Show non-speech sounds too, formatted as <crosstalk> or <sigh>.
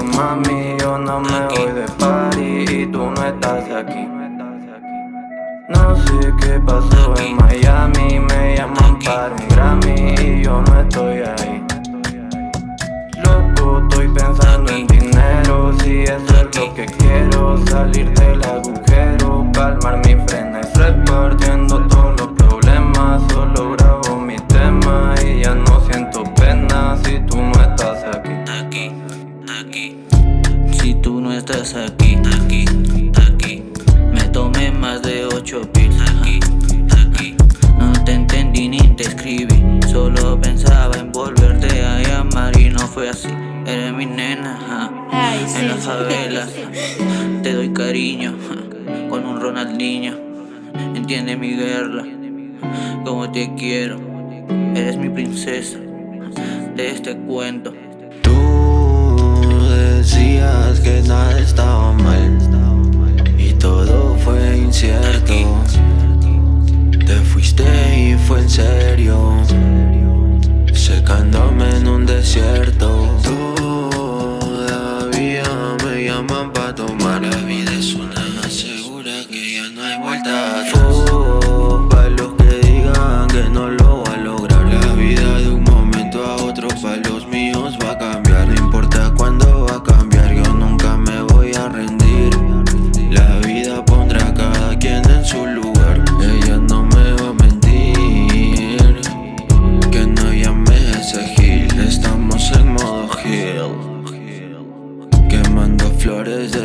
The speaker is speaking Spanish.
mami Yo no me voy de party y tú no estás aquí. No sé qué pasó en Miami Me llaman para un Grammy y yo no estoy ahí. Loco, estoy pensando en dinero Si eso es lo que quiero Salir del agujero Calmar mi frena y repartiendo estás aquí, aquí, aquí. Me tomé más de ocho pills Aquí, aquí. No te entendí ni te escribí Solo pensaba en volverte a llamar y no fue así. Eres mi nena, ja. Ay, sí. en las favelas <laughs> Te doy cariño, ja, con un Ronaldinho. Entiende mi guerra, como te quiero. Eres mi princesa de este cuento. Tú decías que vueltas. Oh, Pa' los que digan que no lo va a lograr. La vida de un momento a otro pa' los míos va a cambiar. No importa cuándo va a cambiar, yo nunca me voy a rendir. La vida pondrá a cada quien en su lugar. Ella no me va a mentir. Que no llames a ese gil. Estamos en modo hill Quemando flores de